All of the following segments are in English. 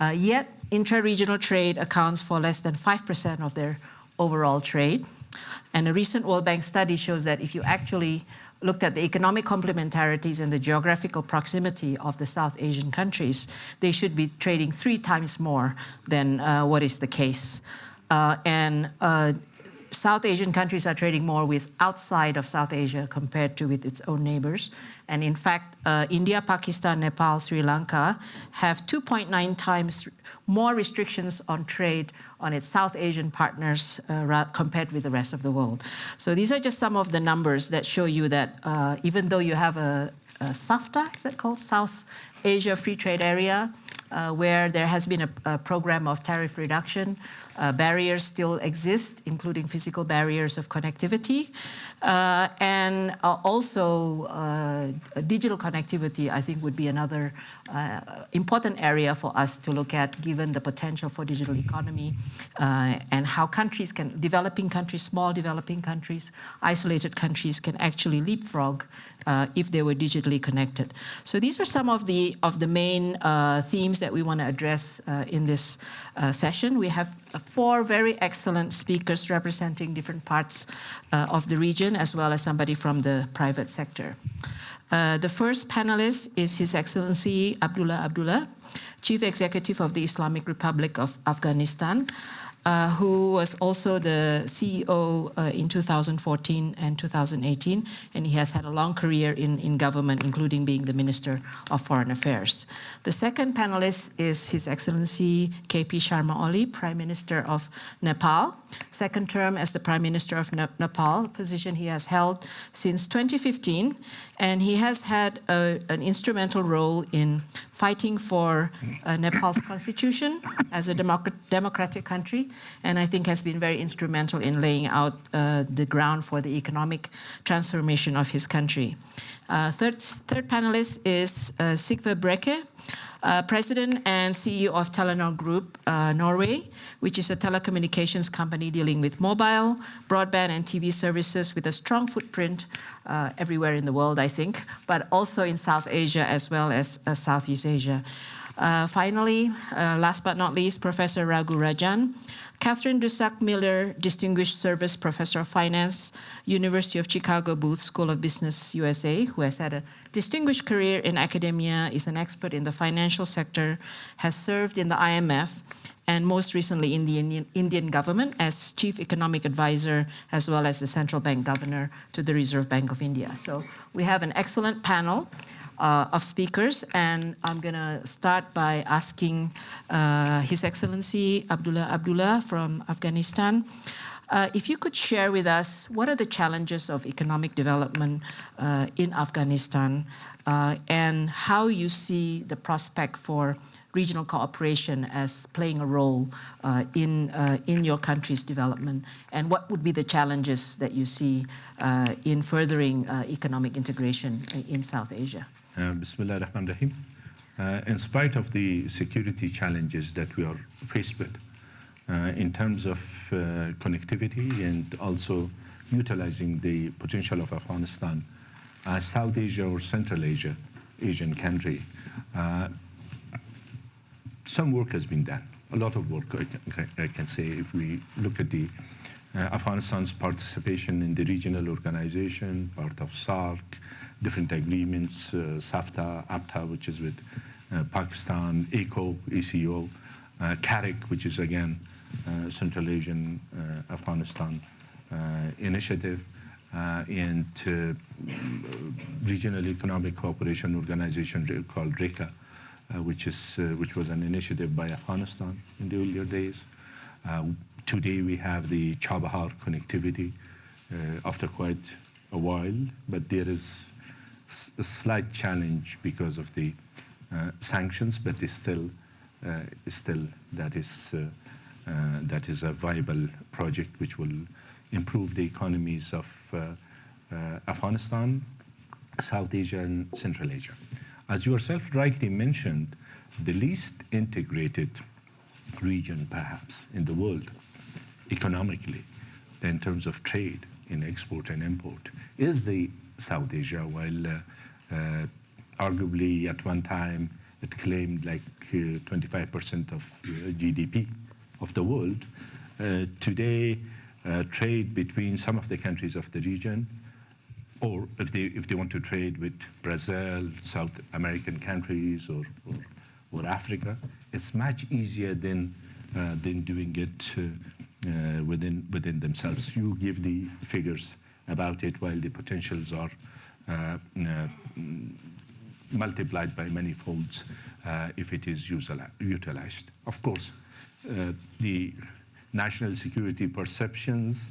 Uh, yet, intra-regional trade accounts for less than 5% of their overall trade. And a recent World Bank study shows that if you actually looked at the economic complementarities and the geographical proximity of the South Asian countries, they should be trading three times more than uh, what is the case. Uh, and uh, South Asian countries are trading more with outside of South Asia compared to with its own neighbors. And in fact, uh, India, Pakistan, Nepal, Sri Lanka have 2.9 times more restrictions on trade on its South Asian partners uh, compared with the rest of the world. So these are just some of the numbers that show you that uh, even though you have a, a SAFTA, is that called? South Asia Free Trade Area, uh, where there has been a, a program of tariff reduction. Uh, barriers still exist, including physical barriers of connectivity. Uh, and uh, also uh, digital connectivity, I think, would be another uh, important area for us to look at, given the potential for digital economy and how countries can, developing countries, small developing countries, isolated countries can actually leapfrog uh, if they were digitally connected. So these are some of the of the main uh, themes that we want to address uh, in this uh, session. We have four very excellent speakers representing different parts uh, of the region, as well as somebody from the private sector. Uh, the first panelist is His Excellency Abdullah Abdullah, Chief Executive of the Islamic Republic of Afghanistan uh, who was also the CEO uh, in 2014 and 2018, and he has had a long career in, in government, including being the Minister of Foreign Affairs. The second panelist is His Excellency KP Sharma Oli, Prime Minister of Nepal, second term as the Prime Minister of ne Nepal, position he has held since 2015, and he has had a, an instrumental role in fighting for uh, Nepal's constitution as a democ democratic country, and I think has been very instrumental in laying out uh, the ground for the economic transformation of his country. Uh, third, third panelist is uh, Sigve Brekke, uh, President and CEO of Telenor Group uh, Norway, which is a telecommunications company dealing with mobile, broadband and TV services with a strong footprint uh, everywhere in the world, I think, but also in South Asia as well as Southeast Asia. Finally, last but not least, Professor Raghu Rajan, Katherine Dusak Miller, Distinguished Service Professor of Finance, University of Chicago Booth School of Business, USA, who has had a distinguished career in academia, is an expert in the financial sector, has served in the IMF, and most recently in the Indian, Indian, government as chief economic advisor as well as the central bank governor to the Reserve Bank of India. So we have an excellent panel uh, of speakers and I'm going to start by asking uh, His Excellency Abdullah Abdullah from Afghanistan uh, if you could share with us what are the challenges of economic development uh, in Afghanistan uh, and how you see the prospect for regional cooperation as playing a role uh, in, uh, in your country's development? And what would be the challenges that you see uh, in furthering uh, economic integration in South Asia? Uh, Bismillah ar-Rahman rahim uh, In spite of the security challenges that we are faced with, in terms of connectivity and also utilizing the potential of Afghanistan as South Asia or Central Asia, Asian country, uh, some work has been done. A lot of work, I can, I can say, if we look at the uh, Afghanistan's participation in the regional organization, part of SAARC, different agreements, uh, SAFTA, APTA, which is with uh, Pakistan, ECO, ECO, uh, CAREC, which is again uh, Central Asian uh, Afghanistan uh, initiative, and Regional Economic Cooperation Organization called RECCA, which, is, which was an initiative by Afghanistan in the earlier days. Today we have the Chabahar connectivity after quite a while, but there is a slight challenge because of the sanctions, but it's still, still that is uh, that is a viable project which will improve the economies of uh, uh, Afghanistan, South Asia, and Central Asia. As yourself rightly mentioned, the least integrated region perhaps in the world economically in terms of trade in export and import is the South Asia, while uh, uh, arguably at one time it claimed like uh, 25% of uh, GDP of the world. Uh, today, uh, trade between some of the countries of the region, or if they, if they want to trade with Brazil, South American countries, or, or, or Africa, it's much easier than, uh, than doing it uh, uh, within, within themselves. You give the figures about it while the potentials are uh, uh, multiplied by many folds uh, if it is utilized. Of course, uh, the national security perceptions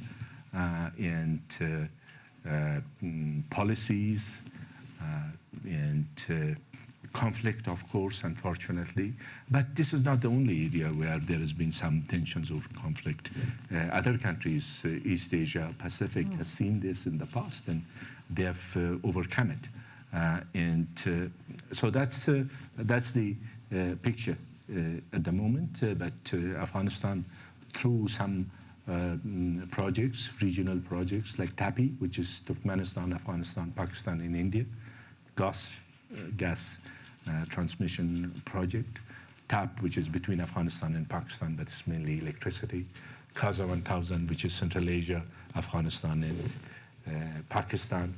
and mm, policies and conflict, of course, unfortunately. But this is not the only area where there has been some tensions or conflict. Uh, other countries, uh, East Asia, Pacific, mm. has seen this in the past and they have uh, overcome it. and so that's, that's the picture at the moment. but Afghanistan, through some uh, mm, projects, regional projects like TAPI, which is Turkmenistan, Afghanistan, Pakistan, and India, uh, gas uh, transmission project, TAP, which is between Afghanistan and Pakistan, but it's mainly electricity, CASA 1000, which is Central Asia, Afghanistan, and uh, Pakistan,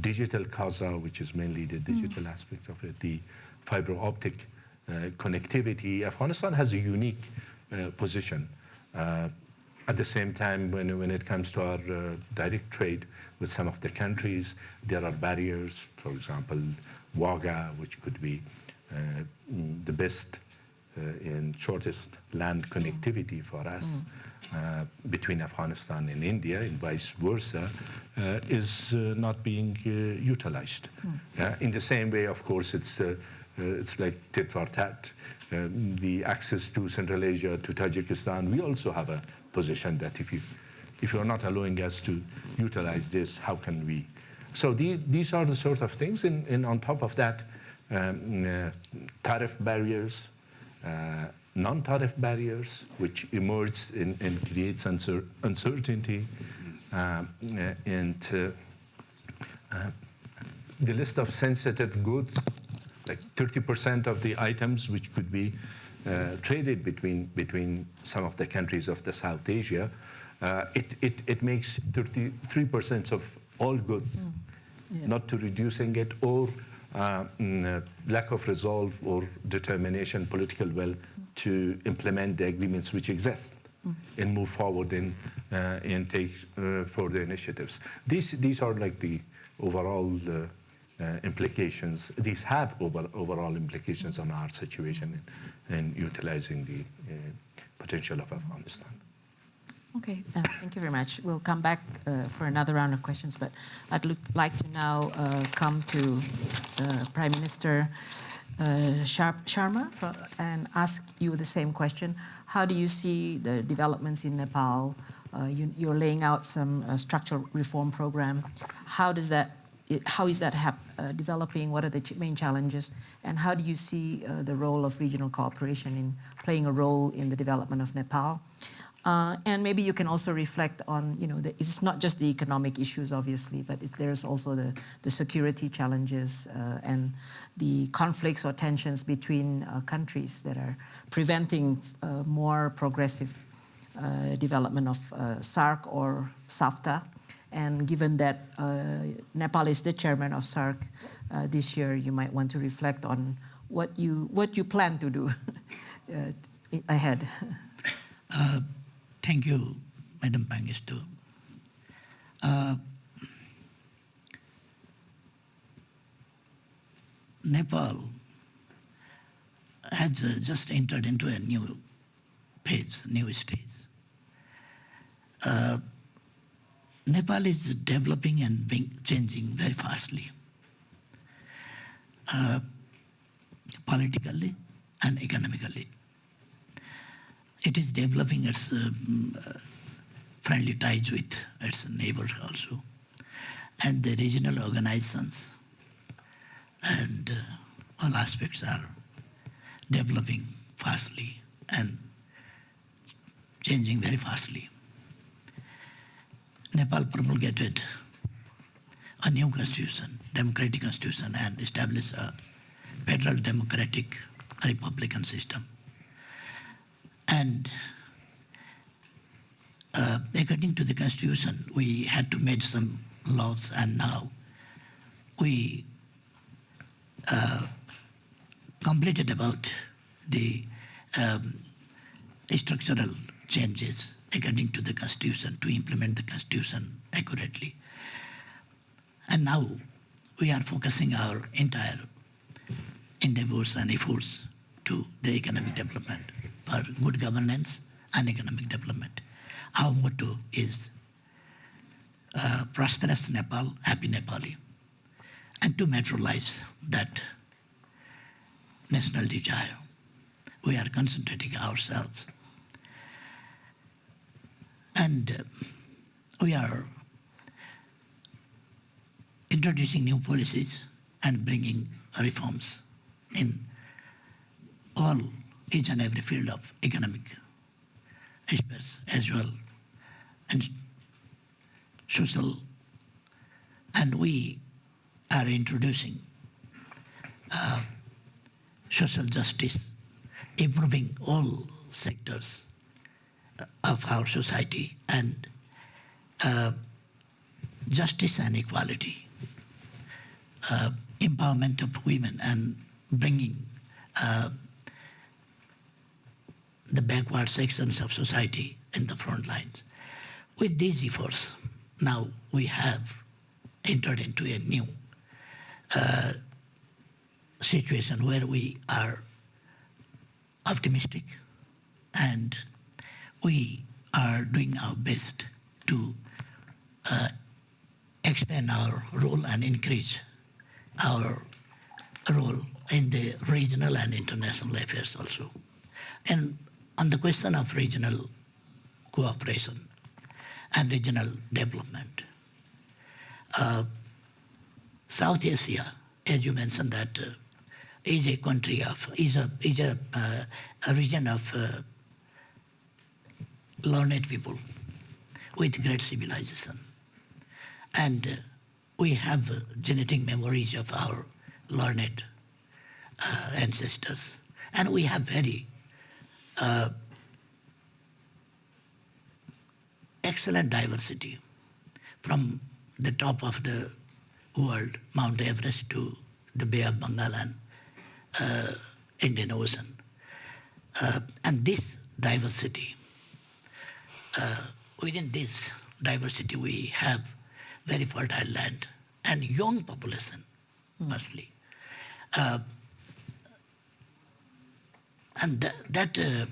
digital CASA, which is mainly the digital mm. aspect of it, the fiber optic uh, connectivity. Afghanistan has a unique uh, position uh, at the same time, when, when it comes to our uh, direct trade with some of the countries, there are barriers, for example, Wagah, which could be uh, mm, the best uh, and shortest land connectivity for us mm. between Afghanistan and India and vice versa, uh, is not being utilized. Mm. in the same way, of course, it's, it's like tit for tat. Um, the access to Central Asia, to Tajikistan, we also have a position that if you if you're not allowing us to utilize this, how can we? So the, these are the sort of things, and, and on top of that, um, uh, tariff barriers, uh, non-tariff barriers, which emerge and, and creates uncer uncertainty, uh, and uh, uh, the list of sensitive goods like 30% of the items which could be uh, traded between, between some of the countries of the South Asia, uh, it, it, it makes 33% of all goods, mm. yeah. not to reducing it or uh, mm, uh, lack of resolve or determination, political will to implement the agreements which exist mm. and move forward and, uh, and take uh, further initiatives. These, these are like the overall uh, implications. These have over, overall implications on our situation in, in utilizing the uh, potential of Afghanistan. Okay, uh, thank you very much. We'll come back uh, for another round of questions, but I'd like to now uh, come to uh, Prime Minister Sharma for, and ask you the same question. How do you see the developments in Nepal? you, are laying out some structural reform program. How does that how is that uh, developing? What are the ch main challenges? And how do you see uh, the role of regional cooperation in playing a role in the development of Nepal? Uh, and maybe you can also reflect on, you know, the, it's not just the economic issues, obviously, but it, there's also the, the security challenges uh, and the conflicts or tensions between uh, countries that are preventing uh, more progressive development of SAARC or SAFTA. And given that uh, Nepal is the chairman of SAARC uh, this year, you might want to reflect on what you what you plan to do uh, ahead. Uh, thank you, Madam Pangestu. Uh, Nepal has uh, just entered into a new phase, new stage. Nepal is developing and being changing very fastly, uh, politically and economically. It is developing its um, uh, friendly ties with its neighbors also, and the regional organizations and uh, all aspects are developing fastly and changing very fastly. Nepal promulgated a new constitution, democratic constitution, and established a federal democratic republican system. And uh, according to the constitution, we had to make some laws, and now we uh, completed about the um, structural changes according to the constitution to implement the constitution accurately. And now we are focusing our entire endeavors and efforts to the economic development for good governance and economic development. Our motto is uh, prosperous Nepal, happy Nepali. And to materialize that national desire, we are concentrating ourselves. And uh, we are introducing new policies and bringing reforms in all, each and every field of economic aspects as well, and social. And we are introducing uh, social justice, improving all sectors of our society, and uh, justice and equality, uh, empowerment of women, and bringing uh, the backward sections of society in the front lines. With these efforts, now we have entered into a new uh, situation where we are optimistic and we are doing our best to uh, expand our role and increase our role in the regional and international affairs also. And on the question of regional cooperation and regional development, uh, South Asia, as you mentioned, that uh, is a country of is a is a, uh, a region of uh, learned people with great civilization, and uh, we have uh, genetic memories of our learned ancestors, and we have very uh, excellent diversity from the top of the world, Mount Everest, to the Bay of Bengal and uh, Indian Ocean. Uh, and this diversity, uh, within this diversity, we have very fertile land and young population, mostly. And th- that uh,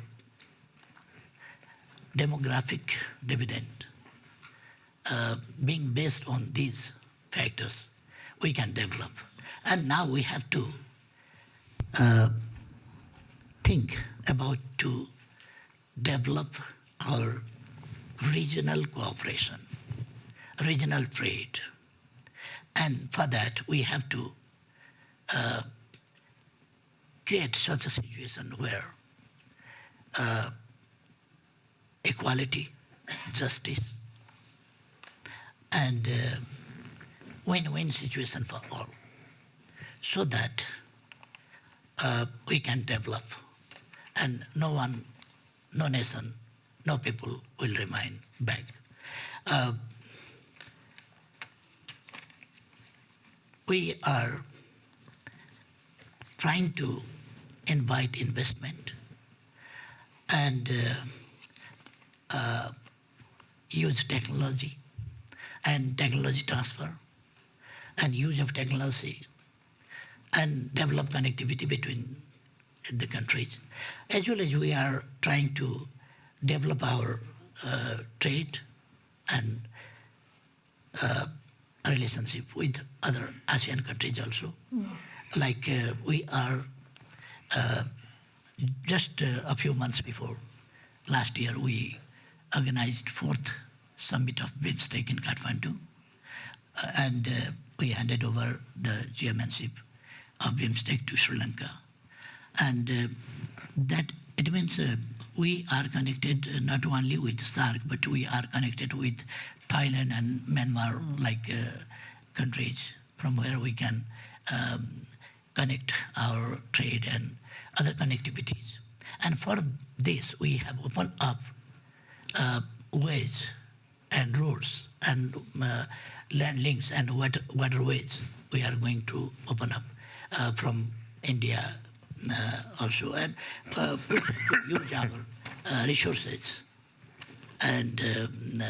demographic dividend, uh, being based on these factors, we can develop. And now we have to uh, think about to develop our regional cooperation, regional trade. And for that, we have to uh, create such a situation where uh, equality, justice, and uh, win-win situation for all, so that uh, we can develop, and no one, no nation, no people will remain back. Uh, we are trying to invite investment and uh, uh, use technology and technology transfer and use of technology and develop connectivity between the countries. As well as we are trying to develop our uh, trade and uh, relationship with other ASEAN countries also. Like uh, we are just uh, a few months before last year, we organized fourth summit of BIMSTEC in Kathmandu, uh, and uh, we handed over the chairmanship of BIMSTEC to Sri Lanka, and uh, that it means uh, we are connected uh, not only with SAARC, but we are connected with Thailand and Myanmar, like uh, countries from where we can um, connect our trade and other connectivities. And for this, we have opened up uh, ways and roads and uh, land links and water, waterways. We are going to open up uh, from India uh, also and uh, use our uh, resources. And um,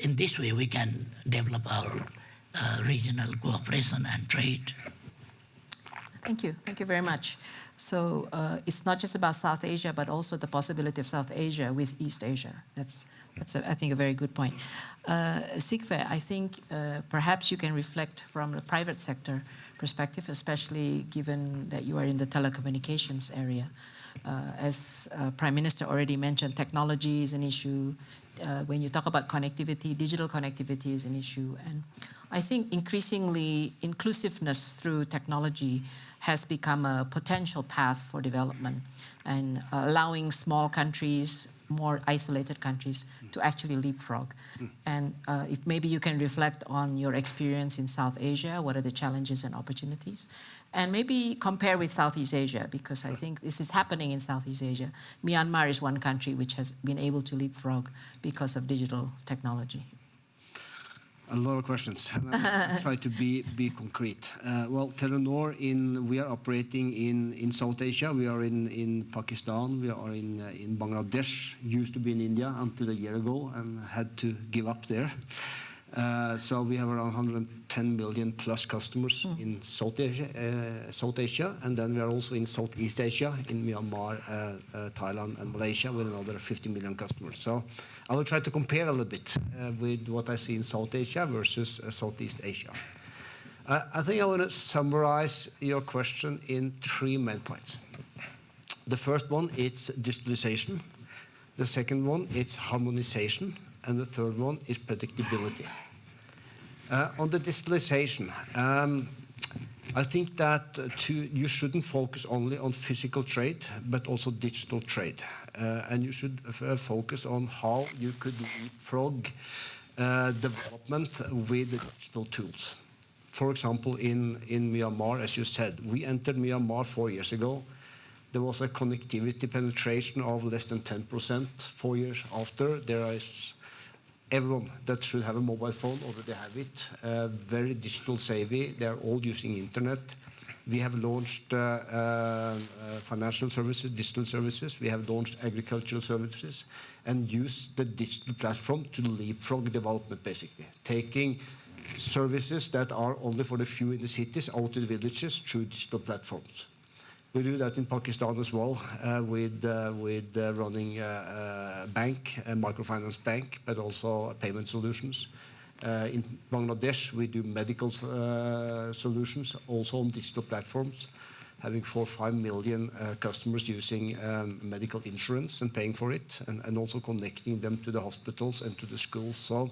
in this way, we can develop our regional cooperation and trade. Thank you. Thank you very much. So uh, it's not just about South Asia, but also the possibility of South Asia with East Asia. That's, that's a, I think, a very good point. Uh, Sigve, I think uh, perhaps you can reflect from the private sector perspective, especially given that you are in the telecommunications area. Uh, as uh, Prime Minister already mentioned, technology is an issue. Uh, when you talk about connectivity, digital connectivity is an issue. And I think increasingly inclusiveness through technology has become a potential path for development and allowing small countries, more isolated countries to actually leapfrog. And uh, if maybe you can reflect on your experience in South Asia, what are the challenges and opportunities? And maybe compare with Southeast Asia, because I think this is happening in Southeast Asia. Myanmar is one country which has been able to leapfrog because of digital technology. A lot of questions. Try to be be concrete. Uh, well, Telenor in we are operating in in South Asia. We are in in Pakistan. We are in uh, in Bangladesh. Used to be in India until a year ago and had to give up there. Uh, so we have around 110 million plus customers in South Asia, uh, South Asia, and then we are also in Southeast Asia, in Myanmar, uh, Thailand, and Malaysia, with another 50 million customers. So I will try to compare a little bit with what I see in South Asia versus Southeast Asia. I think I want to summarize your question in three main points. The first one is digitalization. The second one is harmonization, and the third one is predictability. Uh, on the digitalization, um, I think that uh, to, you shouldn't focus only on physical trade, but also digital trade. Uh, and you should uh, focus on how you could leapfrog uh, development with digital tools. For example, in, in Myanmar, as you said, we entered Myanmar four years ago. There was a connectivity penetration of less than 10%. Four years after, there is everyone that should have a mobile phone already have it. Uh, very digital savvy. They are all using internet. We have launched uh, uh, uh, financial services, digital services. We have launched agricultural services and used the digital platform to leapfrog development, basically. Taking services that are only for the few in the cities out to the villages through digital platforms. We do that in Pakistan as well uh, with, uh, uh, running a bank, a microfinance bank, but also payment solutions. In Bangladesh, we do medical solutions also on digital platforms, having four or five million customers using um, medical insurance and paying for it, and, also connecting them to the hospitals and to the schools. So,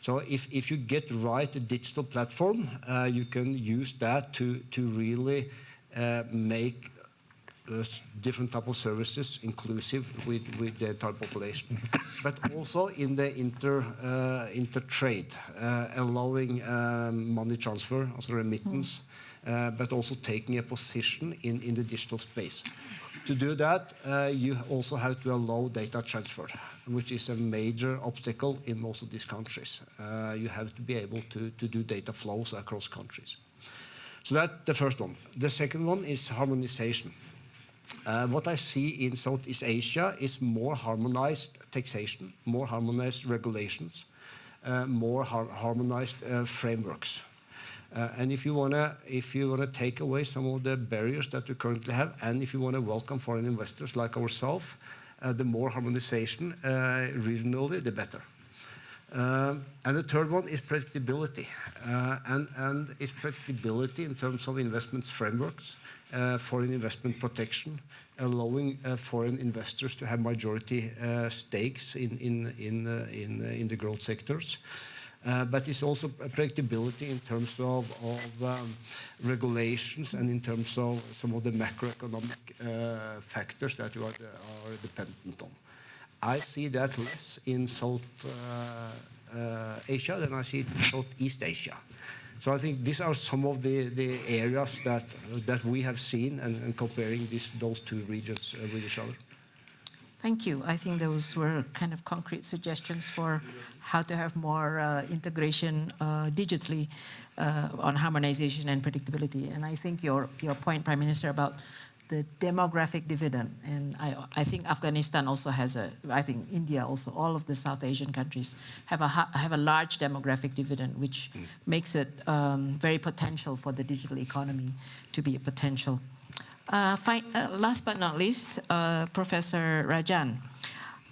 so if, you get right a digital platform, you can use that to, really make uh, different type of services inclusive with, with the entire population. but also in the inter, uh, inter-trade, uh, allowing um, money transfer, also remittance, uh, but also taking a position in, in the digital space. To do that, uh, you also have to allow data transfer, which is a major obstacle in most of these countries. Uh, you have to be able to, to do data flows across countries. So that's the first one. The second one is harmonization. Uh, what I see in Southeast Asia is more harmonized taxation, more harmonized regulations, uh, more har harmonized uh, frameworks. Uh, and if you wanna if you wanna take away some of the barriers that we currently have, and if you wanna welcome foreign investors like ourselves, uh, the more harmonization uh, regionally, the better. Um, and the third one is predictability. Uh, and, and it's predictability in terms of investment frameworks, uh, foreign investment protection, allowing uh, foreign investors to have majority uh, stakes in, in, in, uh, in, in the growth sectors. but it's also predictability in terms of, of um, regulations and in terms of some of the macroeconomic factors that you are, are dependent on. I see that less in South uh, uh, Asia than I see in Southeast Asia. So I think these are some of the, the areas that that we have seen and, and comparing these those two regions uh, with each other. Thank you. I think those were kind of concrete suggestions for how to have more uh, integration uh, digitally uh, on harmonization and predictability. And I think your, your point, Prime Minister, about the demographic dividend, and I, I think Afghanistan also has a, I think India also, all of the South Asian countries have a, have a large demographic dividend, which makes it um, very potential for the digital economy to be a potential. Uh, uh, last but not least, uh, Professor Rajan,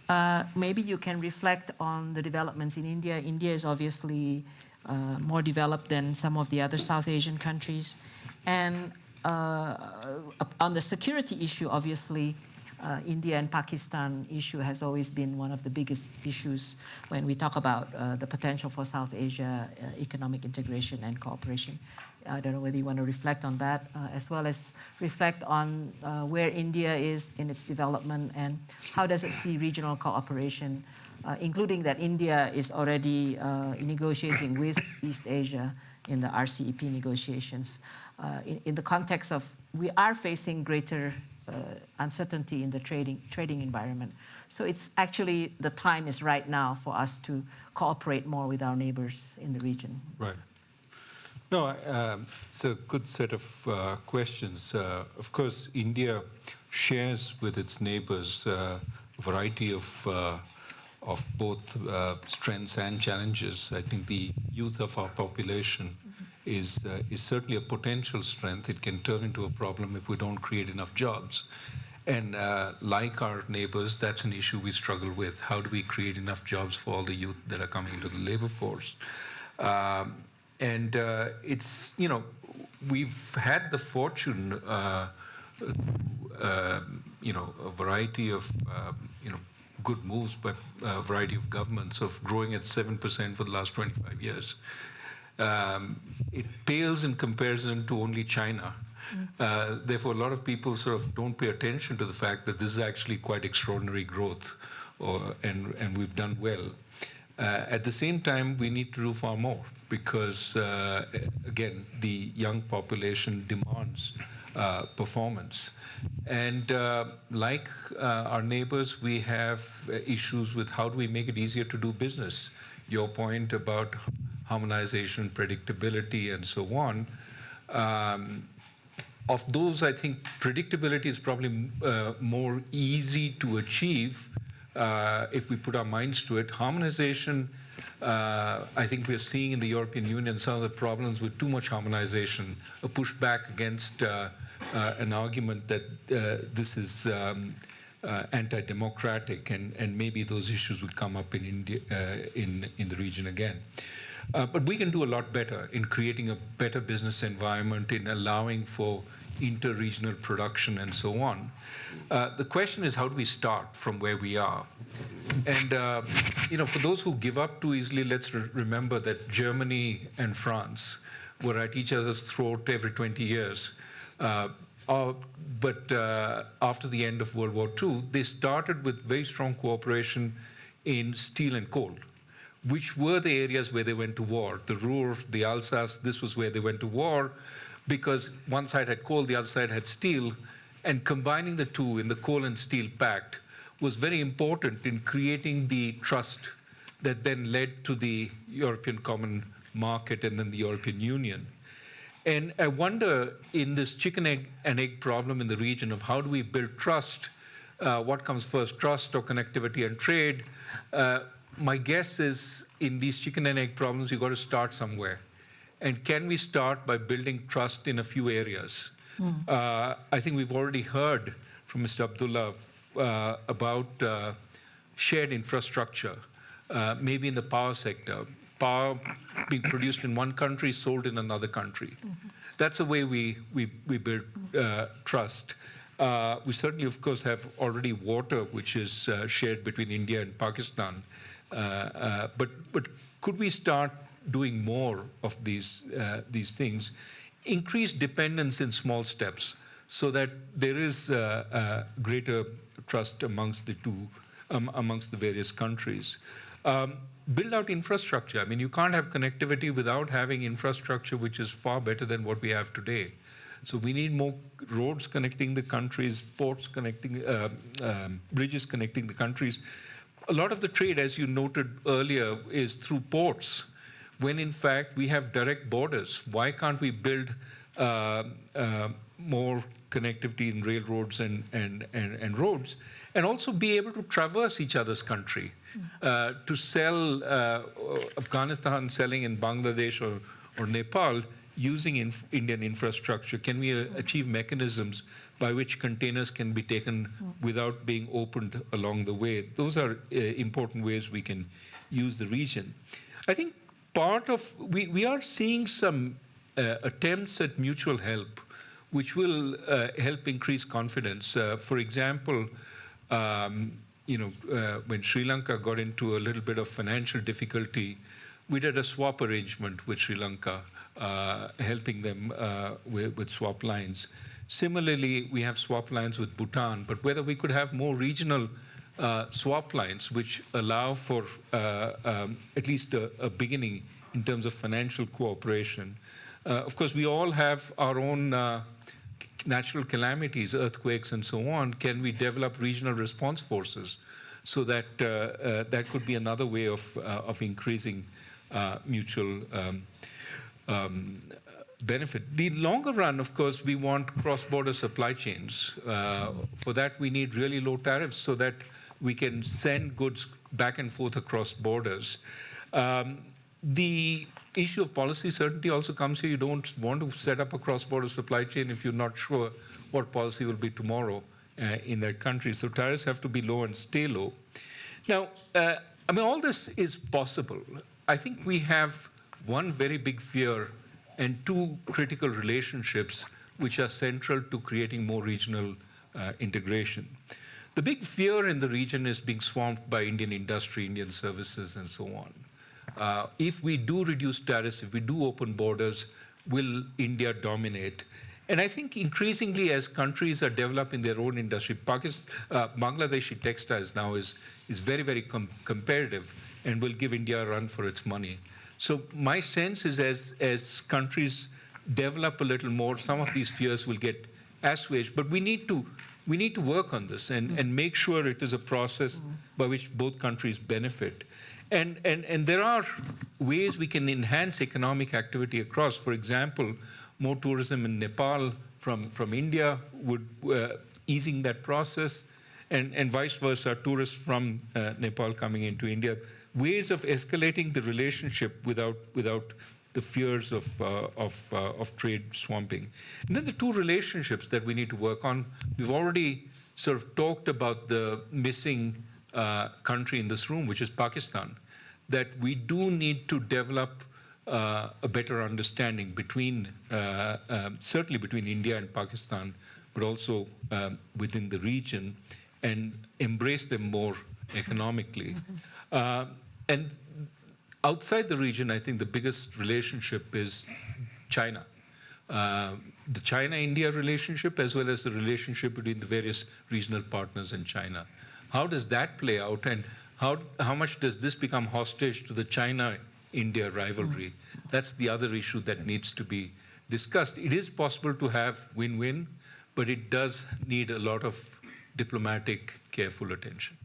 uh, maybe you can reflect on the developments in India. India is obviously uh, more developed than some of the other South Asian countries. And on the security issue, obviously, uh, India and Pakistan issue has always been one of the biggest issues when we talk about uh, the potential for South Asia uh, economic integration and cooperation. I don't know whether you want to reflect on that, uh, as well as reflect on uh, where India is in its development and how does it see regional cooperation, uh, including that India is already uh, negotiating with East Asia in the RCEP negotiations. Uh, in, in the context of we are facing greater uh, uncertainty in the trading trading environment. So it's actually the time is right now for us to cooperate more with our neighbors in the region. Right. No, um, it's a good set of uh, questions. Uh, of course, India shares with its neighbors uh, a variety of uh, of both uh, strengths and challenges. I think the youth of our population is uh, is certainly a potential strength. It can turn into a problem if we don't create enough jobs. And uh, like our neighbors, that's an issue we struggle with. How do we create enough jobs for all the youth that are coming into the labor force? Um, and uh, it's you know we've had the fortune uh, uh, you know a variety of um, you know good moves by a variety of governments of growing at seven percent for the last 25 years. Um, it pales in comparison to only China. Uh, therefore, a lot of people sort of don't pay attention to the fact that this is actually quite extraordinary growth, or, and, and we've done well. Uh, at the same time, we need to do far more because, uh, again, the young population demands uh, performance. And uh, like uh, our neighbors, we have uh, issues with how do we make it easier to do business. Your point about harmonization, predictability, and so on. Um, of those, I think predictability is probably uh, more easy to achieve uh, if we put our minds to it. Harmonization, uh, I think we're seeing in the European Union some of the problems with too much harmonization, a pushback against uh, uh, an argument that uh, this is um, anti-democratic, and, and maybe those issues would come up in India, in in the region again. But we can do a lot better in creating a better business environment, in allowing for inter-regional production and so on. Uh, the question is, how do we start from where we are? And, uh, you know, for those who give up too easily, let's re remember that Germany and France were at each other's throat every 20 years. Uh, but uh, after the end of World War II, they started with very strong cooperation in steel and coal which were the areas where they went to war. The Ruhr, the Alsace, this was where they went to war because one side had coal, the other side had steel, and combining the two in the coal and steel pact was very important in creating the trust that then led to the European Common Market and then the European Union. And I wonder in this chicken egg and egg problem in the region of how do we build trust, uh, what comes first, trust or connectivity and trade, uh, my guess is in these chicken and egg problems, you've got to start somewhere. And can we start by building trust in a few areas? Mm. Uh, I think we've already heard from Mr. Abdullah uh, about uh, shared infrastructure, uh, maybe in the power sector. Power being produced in one country, sold in another country. Mm -hmm. That's a way we, we, we build uh, trust. Uh, we certainly, of course, have already water, which is shared between India and Pakistan. But but could we start doing more of these uh, these things? Increase dependence in small steps so that there is greater trust amongst the two um, amongst the various countries. Um, build out infrastructure. I mean, you can't have connectivity without having infrastructure which is far better than what we have today. So we need more roads connecting the countries, ports connecting, uh, um, bridges connecting the countries. A lot of the trade, as you noted earlier, is through ports, when in fact we have direct borders. Why can't we build uh, uh, more connectivity in railroads and, and, and, and roads, and also be able to traverse each other's country? Uh, to sell uh, Afghanistan selling in Bangladesh or, or Nepal using inf Indian infrastructure? Can we uh, achieve mechanisms by which containers can be taken without being opened along the way? Those are uh, important ways we can use the region. I think part of, we, we are seeing some uh, attempts at mutual help, which will uh, help increase confidence. Uh, for example, um, you know, uh, when Sri Lanka got into a little bit of financial difficulty, we did a swap arrangement with Sri Lanka, uh, helping them uh, with, with, swap lines. Similarly, we have swap lines with Bhutan, but whether we could have more regional uh, swap lines which allow for uh, um, at least a, a, beginning in terms of financial cooperation. Uh, of course, we all have our own natural calamities, earthquakes, and so on, can we develop regional response forces so that uh, uh, that could be another way of, uh, of increasing uh, mutual um, um, benefit. The longer run, of course, we want cross-border supply chains. Uh, for that, we need really low tariffs so that we can send goods back and forth across borders. Um, the issue of policy certainty also comes here. You don't want to set up a cross-border supply chain if you're not sure what policy will be tomorrow uh, in that country. So tariffs have to be low and stay low. Now, uh, I mean, all this is possible. I think we have one very big fear and two critical relationships which are central to creating more regional uh, integration. The big fear in the region is being swamped by Indian industry, Indian services, and so on. Uh, if we do reduce tariffs, if we do open borders, will India dominate? And I think increasingly as countries are developing their own industry, Pakistan, uh, Bangladeshi textiles now is, is very, very com competitive and will give India a run for its money. So my sense is as, as countries develop a little more, some of these fears will get assuaged, but we need to we need to work on this and, and make sure it is a process by which both countries benefit. And, and, and there are ways we can enhance economic activity across. For example, more tourism in Nepal from, from India would uh, easing that process, and, and vice versa, tourists from uh, Nepal coming into India. Ways of escalating the relationship without, without the fears of, uh, of, uh, of trade swamping. And then the two relationships that we need to work on. We've already sort of talked about the missing uh, country in this room, which is Pakistan, that we do need to develop uh, a better understanding between, uh, um, certainly between India and Pakistan, but also um, within the region, and embrace them more economically. Mm-hmm. and outside the region, I think the biggest relationship is China. Uh, the China-India relationship as well as the relationship between the various regional partners in China. How does that play out, and how, how much does this become hostage to the China-India rivalry? That's the other issue that needs to be discussed. It is possible to have win-win, but it does need a lot of diplomatic, careful attention.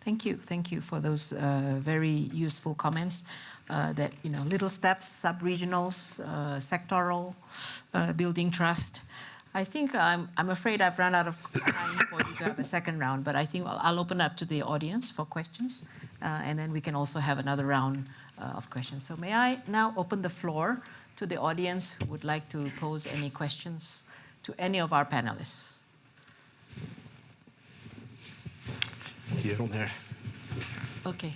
Thank you. Thank you for those uh, very useful comments. Uh, that you know, little steps, sub-regionals, uh, sectoral, uh, building trust. I think I'm, I'm afraid I've run out of time for you to have a second round, but I think I'll, I'll open up to the audience for questions, uh, and then we can also have another round uh, of questions. So may I now open the floor to the audience who would like to pose any questions to any of our panelists. Here on there. Okay.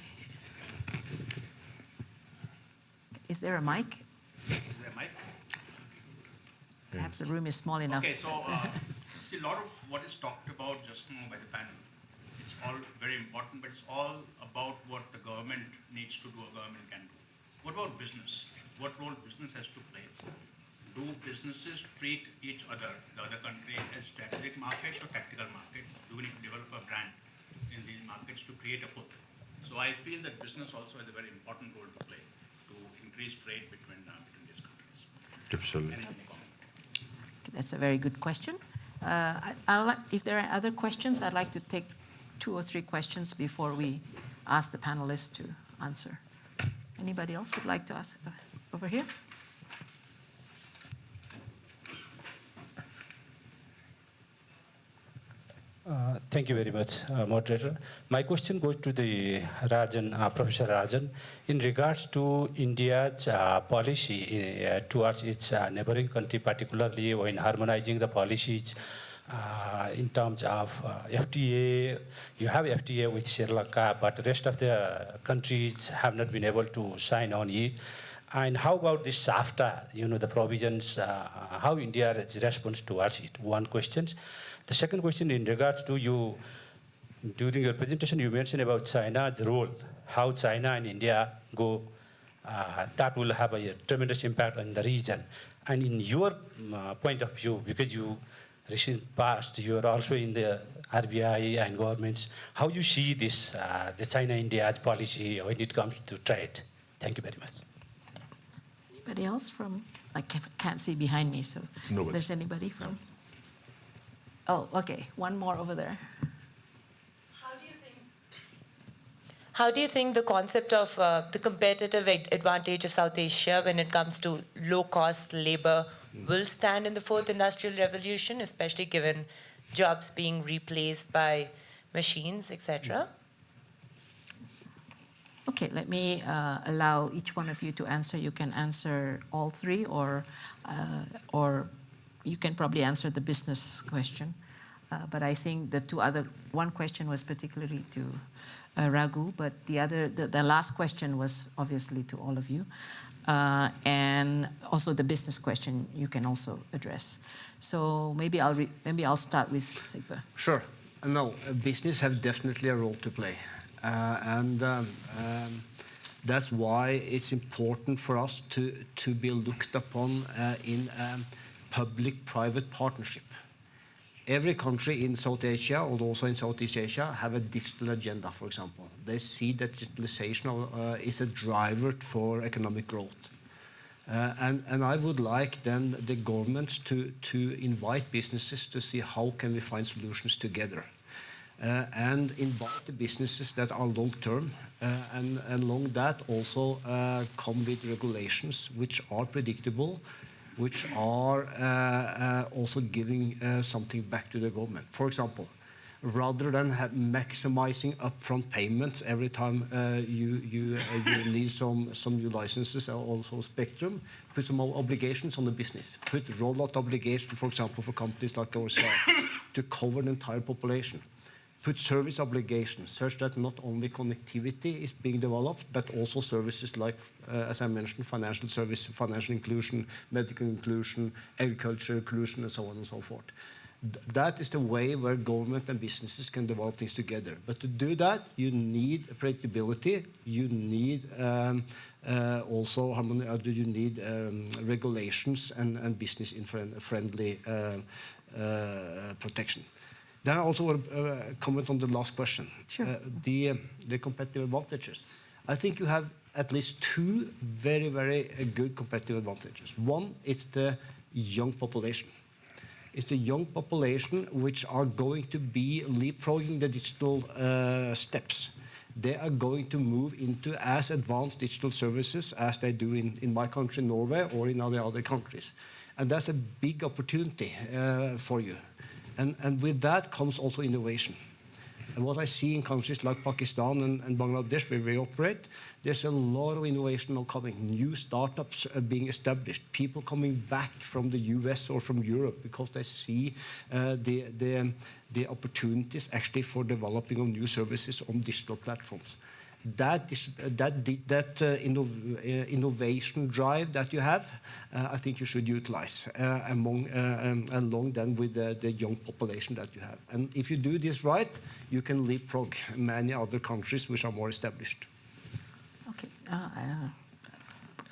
Is there a mic? Is there a mic? Perhaps the room is small enough. Okay, so uh, see, a lot of what is talked about just now by the panel, it's all very important, but it's all about what the government needs to do or government can do. What about business? What role business has to play? Do businesses treat each other, the other country, as strategic markets or tactical markets? Do we need to develop a brand in these markets to create a pull? So I feel that business also has a very important role to play to increase trade between, uh, between these countries. Absolutely. Any, any comment? That's a very good question. Uh, I, I'll like, if there are other questions, I'd like to take two or three questions before we ask the panelists to answer. Anybody else would like to ask? Uh, Over here? Uh, Thank you very much, uh, moderator. My question goes to the Rajan, uh, Professor Rajan. In regards to India's uh, policy uh, towards its uh, neighboring country, particularly when harmonizing the policies uh, in terms of FTA, you have FTA with Sri Lanka, but the rest of the countries have not been able to sign on it. And how about this SAFTA, you know, the provisions, how India responds towards it? One question. The second question in regards to you, during your presentation, you mentioned about China's role, how China and India go, uh, that will have a tremendous impact on the region. And in your uh, point of view, because you recent past, you are also in the RBI and governments, how you see this, uh, the China-India policy when it comes to trade? Thank you very much. Anybody else from, I can't, can't see behind me, so Nobody. there's anybody from? Oh, okay, one more over there. How do you think? How do you think the concept of uh, the competitive ad- advantage of South Asia when it comes to low-cost labor will stand in the fourth industrial revolution, especially given jobs being replaced by machines, etc.? Okay, let me uh, allow each one of you to answer. You can answer all three, or uh, or you can probably answer the business question. Uh, but I think the two other one question was particularly to uh, but the other the, the last question was obviously to all of you, uh, and also the business question you can also address. So maybe I'll maybe I'll start with Sigve. Sure. No, business have definitely a role to play. Uh, and um, um, that's why it's important for us to, to be looked upon uh, in um, public-private partnership. Every country in South Asia, or also in Southeast Asia, have a digital agenda, for example. They see that digitalization uh, is a driver for economic growth. Uh, and, and I would like then the governments to, to invite businesses to see how can we find solutions together. Uh, and invite the businesses that are long term uh, and, and along that also uh, come with regulations which are predictable, which are uh, uh, also giving uh, something back to the government. For example, rather than maximizing upfront payments every time uh, you, you, uh, you need some, some new licenses or also spectrum, put some obligations on the business. Put rollout obligation, for example, for companies like ourselves to cover the entire population. Put service obligations such that not only connectivity is being developed, but also services like, uh, as I mentioned, financial service, financial inclusion, medical inclusion, agriculture inclusion, and so on and so forth. Th- That is the way where government and businesses can develop things together. But to do that, you need predictability. You need um, uh, also uh, you need um, regulations and, and business friendly uh, uh, protection. Then I also want to uh, comment on the last question. Sure. Uh, the, uh, the competitive advantages. I think you have at least two very, very uh, good competitive advantages. One is the young population. It's the young population which are going to be leapfrogging the digital uh, steps. They are going to move into as advanced digital services as they do in, in my country, Norway, or in other other countries. And that's a big opportunity uh, for you. And, and with that comes also innovation. And what I see in countries like Pakistan and, and Bangladesh, where we operate, there's a lot of innovation now coming. New startups are being established. People coming back from the US or from Europe because they see uh, the, the, the opportunities actually for developing of new services on digital platforms. That, is, that, that uh, innov- uh, innovation drive that you have, uh, I think you should utilize uh, among, uh, um, along then with the, the young population that you have. And if you do this right, you can leapfrog many other countries which are more established. Okay. Uh, uh,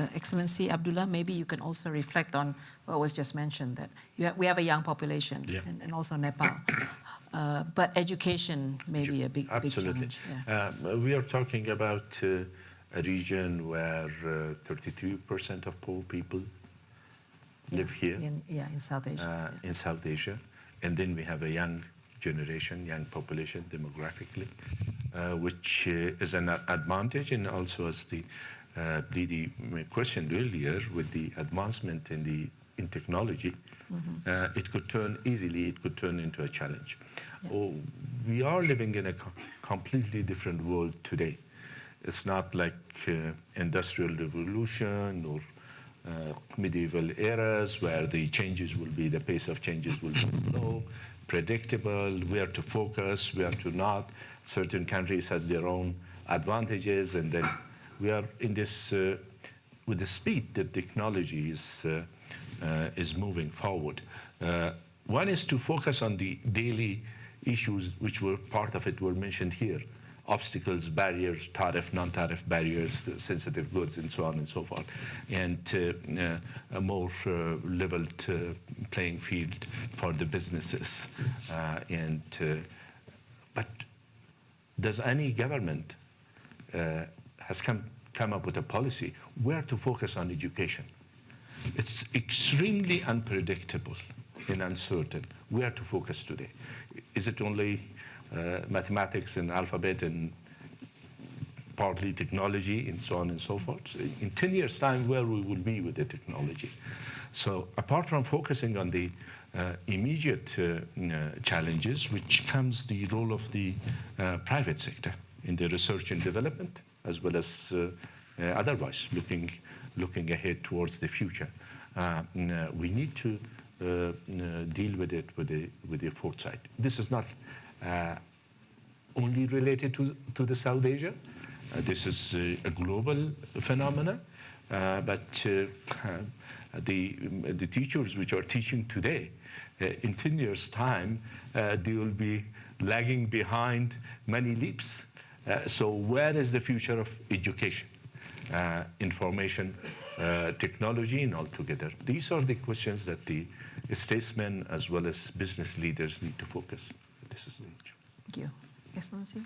uh, Excellency Abdullah, maybe you can also reflect on what was just mentioned that you ha- we have a young population Yeah. and, and also Nepal. Uh, but education may be a big, big Absolutely. challenge. Yeah. Um, we are talking about uh, a region where uh, 33% of poor people live here In, yeah, in South Asia. uh, yeah. in South Asia. And then we have a young generation, young population demographically, uh, which uh, is an advantage. And also, as the uh, Lady questioned earlier, with the advancement in the in technology, uh, it could turn easily, it could turn into a challenge. Oh, we are living in a co- completely different world today. It's not like uh, industrial revolution or uh, medieval eras where the changes will be, the pace of changes will be slow, predictable, where to focus, where to not. Certain countries has their own advantages, and then we are in this, uh, with the speed that technology is, uh, is moving forward. Uh, one is to focus on the daily issues which were part of it were mentioned here obstacles, barriers, tariff, non-tariff barriers, uh, sensitive goods, and so on and so forth, and uh, uh, a more uh, leveled uh, playing field for the businesses. Uh, and uh, but does any government uh, has come come up with a policy where to focus on education? It's extremely unpredictable and uncertain where to focus today. Is it only uh, mathematics and alphabet and partly technology and so on and so forth. In 10 years' time, where we will be with the technology. So apart from focusing on the uh, immediate uh, uh, challenges, which comes the role of the uh, private sector in the research and development, as well as uh, otherwise looking, looking ahead towards the future. Uh, uh, we need to uh, uh, deal with it with the, with the foresight. This is not uh, only related to, to the South Asia. Uh, this is a global phenomenon, but the, the teachers which are teaching today, in 10 years' time, they will be lagging behind many leaps. Uh, so where is the future of education, information, uh, technology, and all together? These are the questions that the statesmen as well as business leaders need to focus. This is the Thank you. Excellency?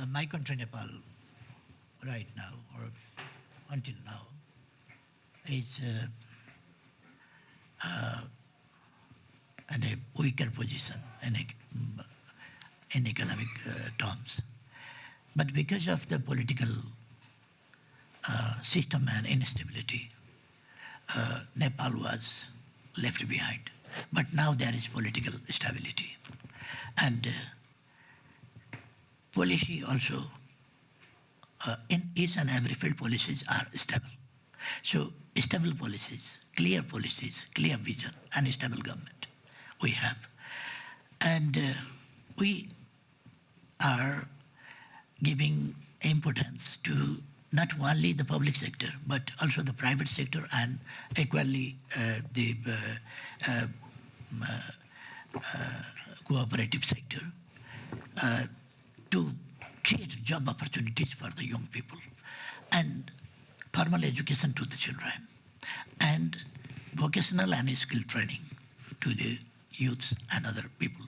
Uh, my country, Nepal, right now or until now, is uh, uh, in a weaker position in, ec- in economic uh, terms. But because of the political uh, system and instability, uh, Nepal was left behind. But now there is political stability. And uh, policy also, uh, in each and every field, policies are stable. So stable policies, clear policies, clear vision, and stable government we have. And uh, we are giving importance to not only the public sector, but also the private sector and equally uh, the uh, uh, uh, cooperative sector uh, to create job opportunities for the young people and formal education to the children and vocational and skill training to the youths and other people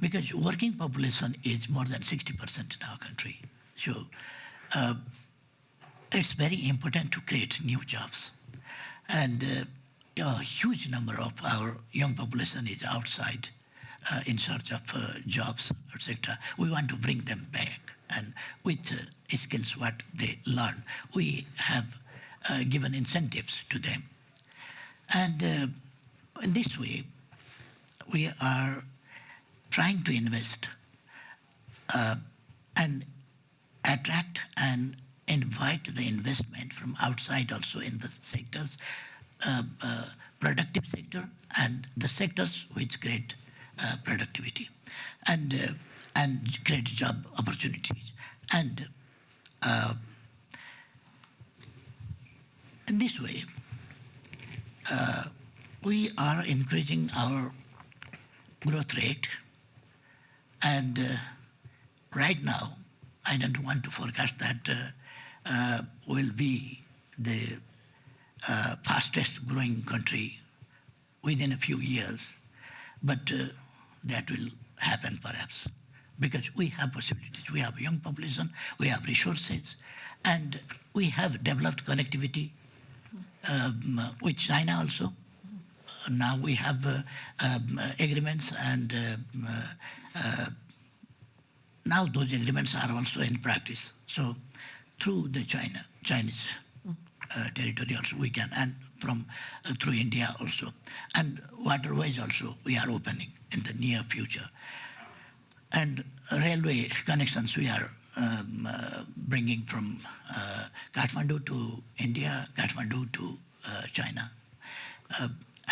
because working population is more than 60% in our country so uh, it's very important to create new jobs and uh, a huge number of our young population is outside uh, in search of uh, jobs, etc. We want to bring them back, and with uh, skills what they learn, we have uh, given incentives to them. And in this way, we are trying to invest uh, and attract and invite the investment from outside also in the sectors, uh, uh, productive sector and the sectors which create uh, productivity and uh, and create job opportunities. And uh, in this way we are increasing our growth rate and uh, right now I don't want to forecast that uh, uh, will be the uh, fastest growing country within a few years. but uh, that will happen perhaps because we have possibilities. We have a young population, we have resources, and we have developed connectivity um, with China also. Now we have uh, um, agreements and um, uh, uh, now those agreements are also in practice. So through the China, Chinese uh, territory also we can, and from uh, through India also, and waterways also we are opening in the near future, and railway connections we are um, uh, bringing from uh, Kathmandu to India, Kathmandu to uh, China.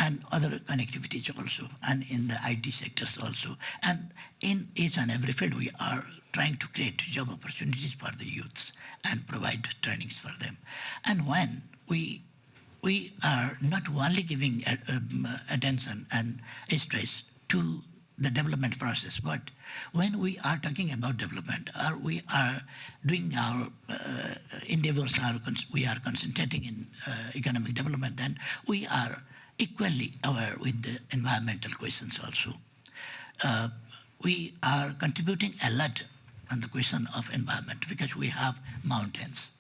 And other connectivities also, and in the IT sectors also. And in each and every field, we are trying to create job opportunities for the youths and provide trainings for them. And when we we are not only giving uh, um, attention and stress to the development process, but when we are talking about development, or we are doing our uh, endeavors, are we are concentrating in uh, economic development, then we are equally aware with the environmental questions also. Uh, we are contributing a lot on the question of environment because we have mountains.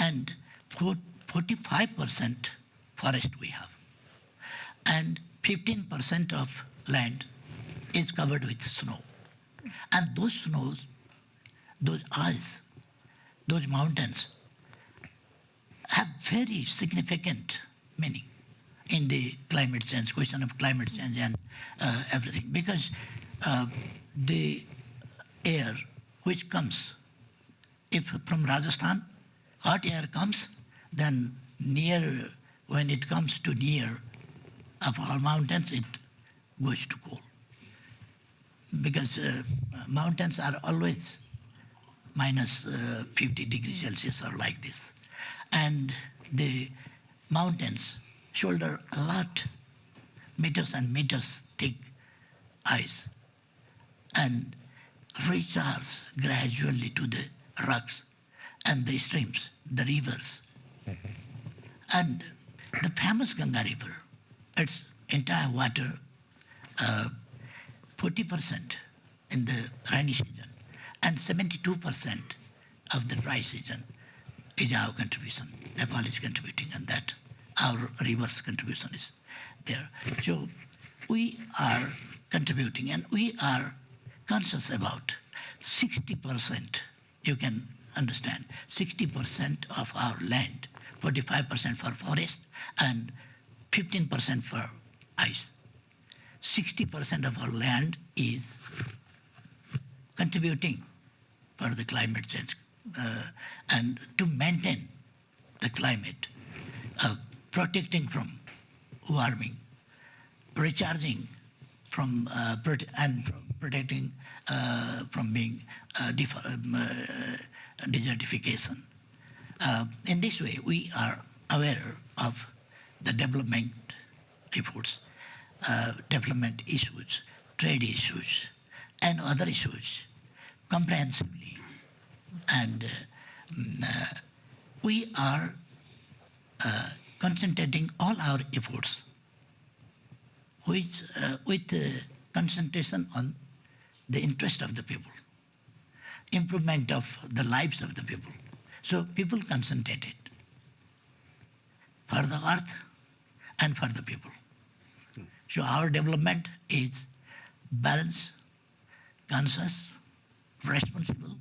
And 45% forest we have. And 15% of land is covered with snow. And those snows, those ice, those mountains have very significant meaning in the climate change, question of climate change and uh, everything. Because uh, the air which comes, if from Rajasthan, hot air comes, then near, when it comes to near of our mountains, it goes to cold. Because uh, mountains are always minus, uh, 50 degrees Celsius or like this. And the mountains shoulder a lot, meters and meters thick ice, and recharge gradually to the rocks and the streams, the rivers. And the famous Ganga River, its entire water, uh, 40% in the rainy season and 72% of the dry season is our contribution. Nepal is contributing on that our reverse contribution is there. So we are contributing and we are conscious about 60%, you can understand, 60% of our land, 45% for forest and 15% for ice. 60% of our land is contributing for the climate change uh, and to maintain the climate. Uh, protecting from warming, recharging from uh, and protecting uh, from being uh, um, uh, desertification. Uh, in this way, we are aware of the development efforts, uh, development issues, trade issues, and other issues comprehensively. And mm, we are concentrating all our efforts with, uh, with uh, concentration on the interest of the people, improvement of the lives of the people. So people concentrated for the earth and for the people. So our development is balanced, conscious, responsible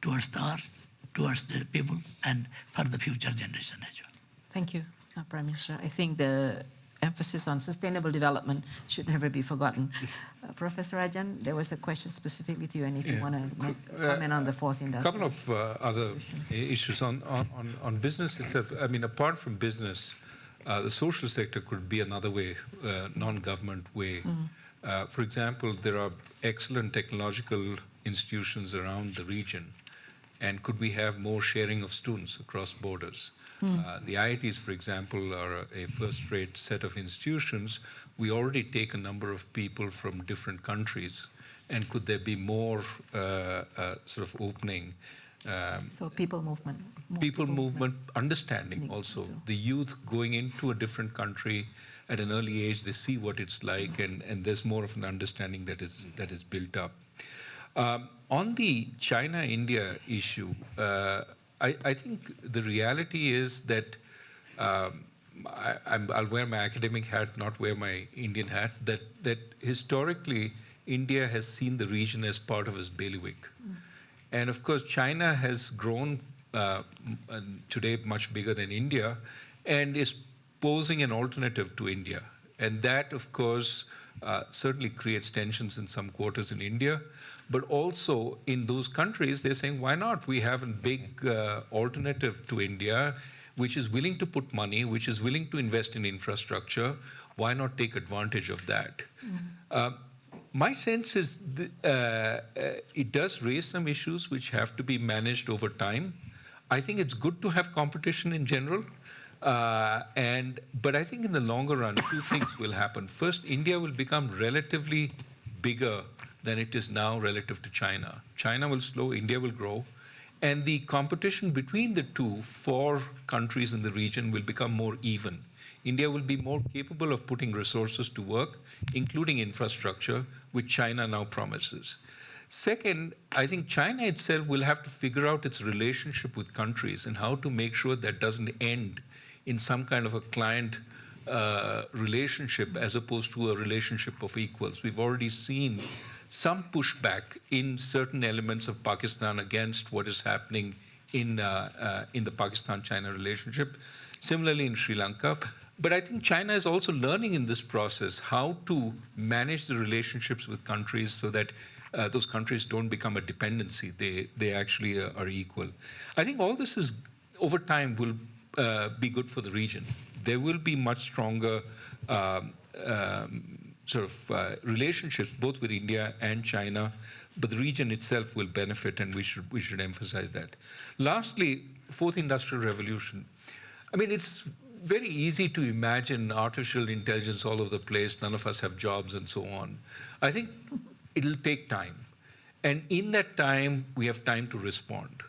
towards the earth, towards the people, and for the future generation as well. Thank you, uh, Prime Minister. I think the emphasis on sustainable development should never be forgotten. Uh, Professor Rajan, there was a question specifically to you, and if you want to comment on the fourth A couple of uh, other issues on, on, on- on business itself. I mean, apart from business, uh, the social sector could be another way, uh, non-government way. Uh, for example, there are excellent technological institutions around the region, and could we have more sharing of students across borders? Uh, the IITs, for example, are a first-rate set of institutions. We already take a number of people from different countries, and could there be more uh, uh, sort of opening? Um, So people movement. more people movement, understanding also. so. The youth going into a different country, at an early age, they see what it's like, and, and there's more of an understanding that is, that is built up. Um, on the China India issue, uh, I, I think the reality is that um, I, I'm, I'll wear my academic hat, not wear my Indian hat, that, that historically India has seen the region as part of its bailiwick. And of course, China has grown uh, today much bigger than India and is posing an alternative to India. And that, of course, uh, certainly creates tensions in some quarters in India. But also in those countries, they're saying, why not? We have a big uh, alternative to India, which is willing to put money, which is willing to invest in infrastructure. Why not take advantage of that? Uh, my sense is th- uh, uh, it does raise some issues which have to be managed over time. I think it's good to have competition in general. Uh, and but I think in the longer run, two things will happen. First, India will become relatively bigger than it is now relative to China. China will slow, India will grow, and the competition between the two for countries in the region will become more even. India will be more capable of putting resources to work, including infrastructure, which China now promises. Second, I think China itself will have to figure out its relationship with countries and how to make sure that doesn't end in some kind of a client uh, relationship as opposed to a relationship of equals. We've already seen some pushback in certain elements of Pakistan against what is happening in, uh, uh, in the Pakistan-China relationship. Similarly in Sri Lanka. But I think China is also learning in this process how to manage the relationships with countries so that uh, those countries don't become a dependency. They, they actually uh, are equal. I think all this is, over time, will uh, be good for the region. There will be much stronger um, um, sort of uh, relationships both with India and China, but the region itself will benefit, and we should we should emphasize that. Lastly, fourth industrial revolution. I mean, it's very easy to imagine artificial intelligence all over the place. None of us have jobs and so on. I think it'll take time, and in that time, we have time to respond.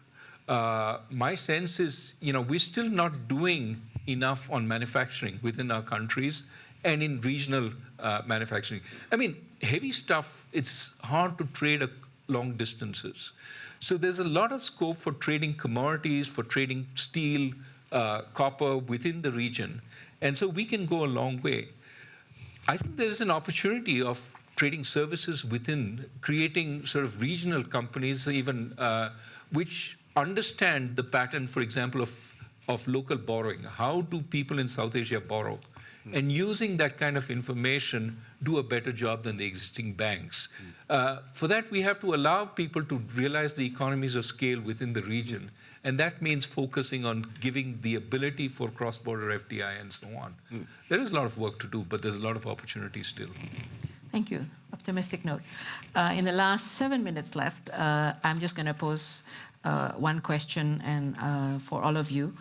Uh, my sense is, you know, we're still not doing enough on manufacturing within our countries and in regional uh, manufacturing. I mean, heavy stuff, it's hard to trade long distances. So there's a lot of scope for trading commodities, for trading steel, uh, copper within the region. And so we can go a long way. I think there is an opportunity of trading services within, creating sort of regional companies, even uh, which understand the pattern, for example, of, of local borrowing. How do people in South Asia borrow? And using that kind of information, do a better job than the existing banks. Uh, for that, we have to allow people to realize the economies of scale within the region. And that means focusing on giving the ability for cross border FDI and so on. There is a lot of work to do, but there's a lot of opportunity still. Thank you. Optimistic note. Uh, in the last seven minutes left, uh, I'm just going to pose uh, one question and uh, for all of you.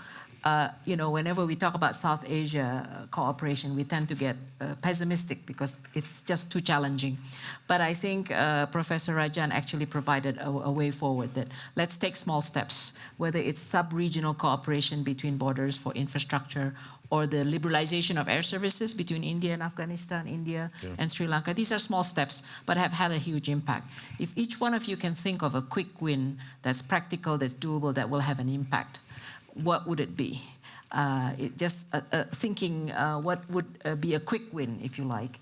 Uh, you know, whenever we talk about South Asia uh, cooperation, we tend to get uh, pessimistic because it's just too challenging. But I think uh, Professor Rajan actually provided a, a way forward that let's take small steps, whether it's sub-regional cooperation between borders for infrastructure or the liberalization of air services between India and Afghanistan, India and Sri Lanka. These are small steps, but have had a huge impact. If each one of you can think of a quick win that's practical, that's doable, that will have an impact, what would it be? Uh, it just uh, uh, thinking uh, what would uh, be a quick win, if you like.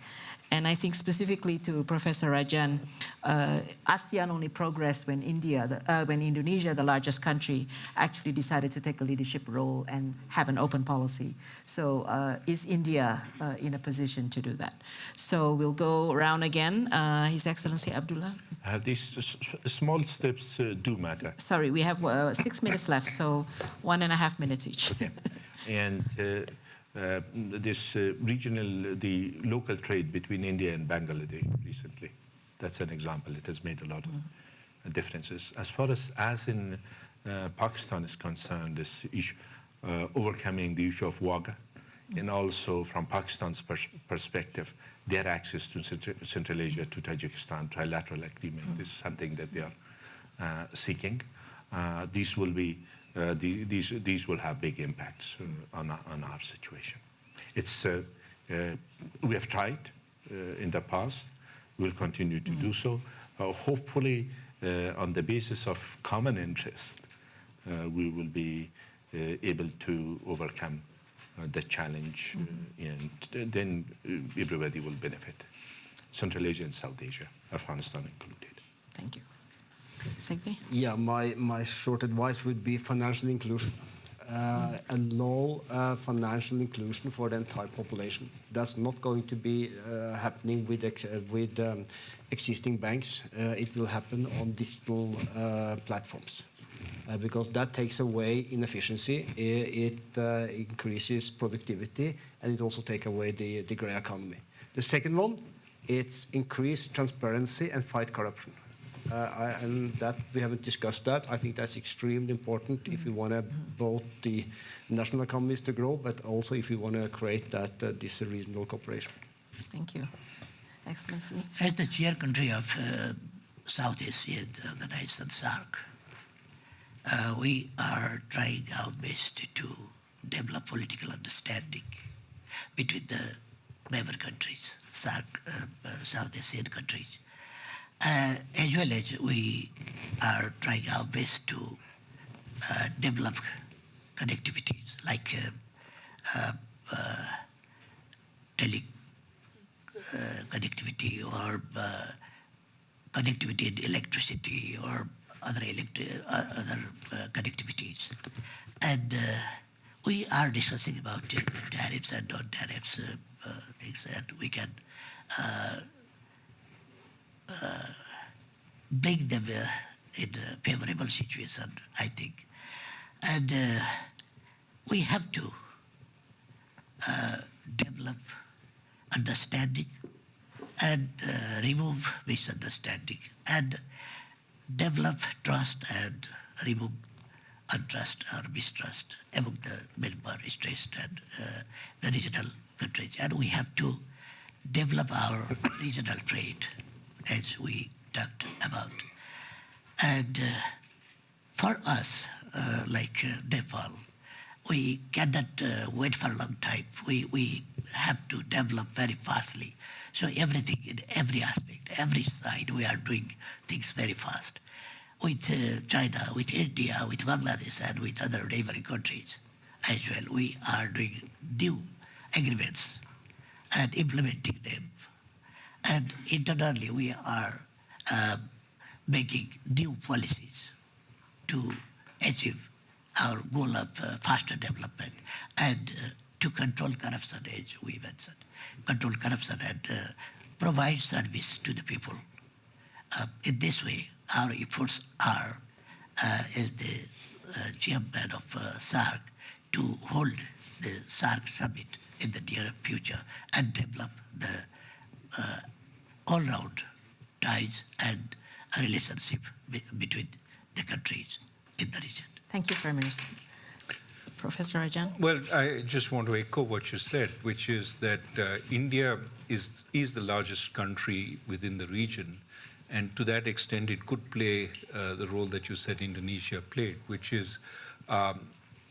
And I think specifically to Professor Rajan, uh, ASEAN only progressed when India, the, uh, when Indonesia, the largest country, actually decided to take a leadership role and have an open policy. So uh, is India uh, in a position to do that? So we'll go around again. Uh, His Excellency Abdullah. Uh, these small steps uh, do matter. Sorry, we have uh, six minutes left, so one and a half minutes each. Okay. and uh, this uh, regional, the local trade between India and Bangladesh recently, that's an example. It has made a lot of uh, differences. As far as as in uh, Pakistan is concerned, this issue, uh, overcoming the issue of Wagah, and also from Pakistan's pers- perspective, their access to Central, Central Asia, to Tajikistan, trilateral agreement is something that they are uh, seeking. Uh, these will be uh, the, these these will have big impacts uh, on our, on our situation. It's uh, Uh, we have tried uh, in the past. We'll continue to do so. Uh, hopefully, uh, on the basis of common interest, uh, we will be uh, able to overcome uh, the challenge, uh, and then everybody will benefit. Central Asia and South Asia, Afghanistan included. Thank you. Yeah, my, my short advice would be financial inclusion. Uh, allow uh, financial inclusion for the entire population. That's not going to be uh, happening with, ex- uh, with um, existing banks. Uh, it will happen on digital uh, platforms. Because that takes away inefficiency, it uh, increases productivity, and it also takes away the, the grey economy. The second one, it's increase transparency and fight corruption. Uh, I, and that we haven't discussed that. I think that's extremely important if we want to both the national economies to grow, but also if we want to create that uh, this regional cooperation. Thank you. Excellency? As the chair country of uh, Southeast Asian Organization SAARC, uh, we are trying our best to develop political understanding between the member countries, SAARC, uh, uh, Southeast Asian countries, uh, as well as we are trying our best to uh, develop connectivities like uh, uh, uh, tele uh, connectivity or connectivity in electricity or other electri- other connectivities. And we are discussing about tariffs and non-tariffs things and we can uh, bring them in a favorable situation, I think. And uh, we have to uh, develop understanding and uh, remove misunderstanding and develop trust and remove untrust or mistrust among the member states and uh, the regional countries. And we have to develop our regional trade as we talked about. And uh, for us, uh, like uh, Nepal, we cannot uh, wait for a long time. We, we have to develop very fastly. So everything in every aspect, every side, we are doing things very fast. With uh, China, with India, with Bangladesh, and with other neighboring countries as well, we are doing new agreements and implementing them. And internally, we are uh, making new policies to achieve our goal of uh, faster development and uh, to control corruption, as we mentioned, control corruption and uh, provide service to the people. Uh, in this way, our efforts are, uh, as the chairman of SAARC, to hold the SAARC summit in the near future and develop the uh, all-round ties and a relationship be- between the countries in the region. Thank you, Prime Minister. Professor Rajan? Well, I just want to echo what you said, which is that uh, India is, is the largest country within the region. And to that extent, it could play uh, the role that you said Indonesia played, which is um,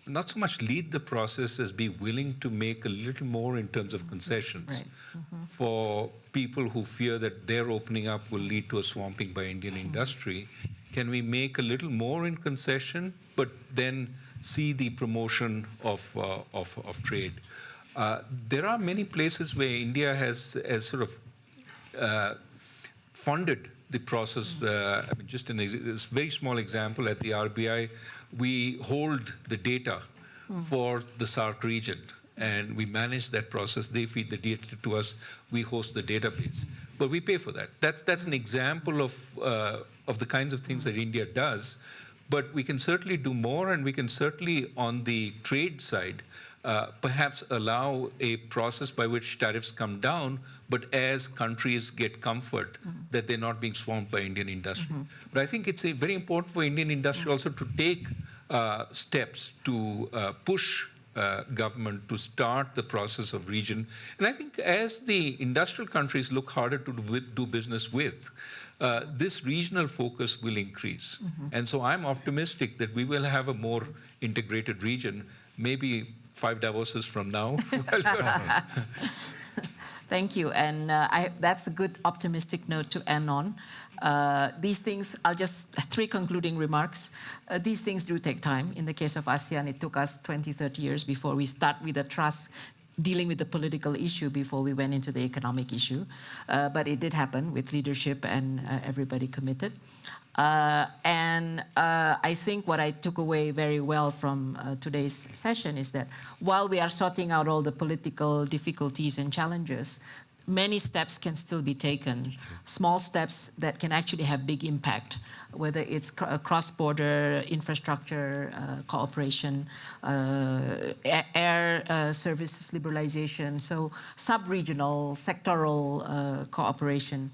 not so much lead the process as be willing to make a little more in terms of concessions Right. for people who fear that their opening up will lead to a swamping by Indian industry. Can we make a little more in concession, but then see the promotion of, uh, of, of trade? Uh, there are many places where India has, has sort of uh, funded the process. Uh, I mean, just an very small example at the RBI, we hold the data for the SAARC region and we manage that process. They feed the data to us, we host the database. But we pay for that. That's, that's an example of, uh, of the kinds of things that India does. But we can certainly do more, and we can certainly, on the trade side, uh, perhaps allow a process by which tariffs come down, but as countries get comfort that they're not being swamped by Indian industry. But I think it's a very important for Indian industry also to take uh, steps to uh, push uh, government to start the process of region. And I think as the industrial countries look harder to do, do business with, uh, this regional focus will increase. And so I'm optimistic that we will have a more integrated region, maybe five Davoses from now. Thank you. And uh, I, that's a good optimistic note to end on. Uh, these things, I'll just, three concluding remarks. Uh, these things do take time. In the case of ASEAN, it took us 20, 30 years before we start with the trust dealing with the political issue before we went into the economic issue. Uh, but it did happen with leadership and uh, everybody committed. Uh, and uh, I think what I took away very well from today's session is that while we are sorting out all the political difficulties and challenges, many steps can still be taken, small steps that can actually have big impact, whether it's uh, cross-border infrastructure uh, cooperation, uh, air uh, services liberalization, so sub-regional, sectoral uh, cooperation.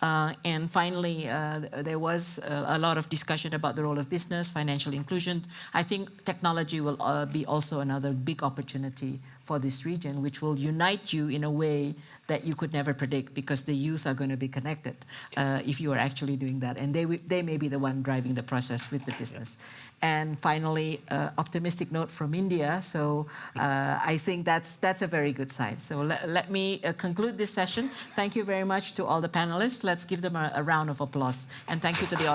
Uh, and finally, uh, there was uh, a lot of discussion about the role of business, financial inclusion. I think technology will uh, be also another big opportunity for this region, which will unite you in a way that you could never predict because the youth are going to be connected uh, if you are actually doing that. And they, they may be the one driving the process with the business. And finally, uh, optimistic note from India. So uh, I think that's, that's a very good sign. So le- let me uh, conclude this session. Thank you very much to all the panelists. Let's give them a, a round of applause. And thank you to the audience.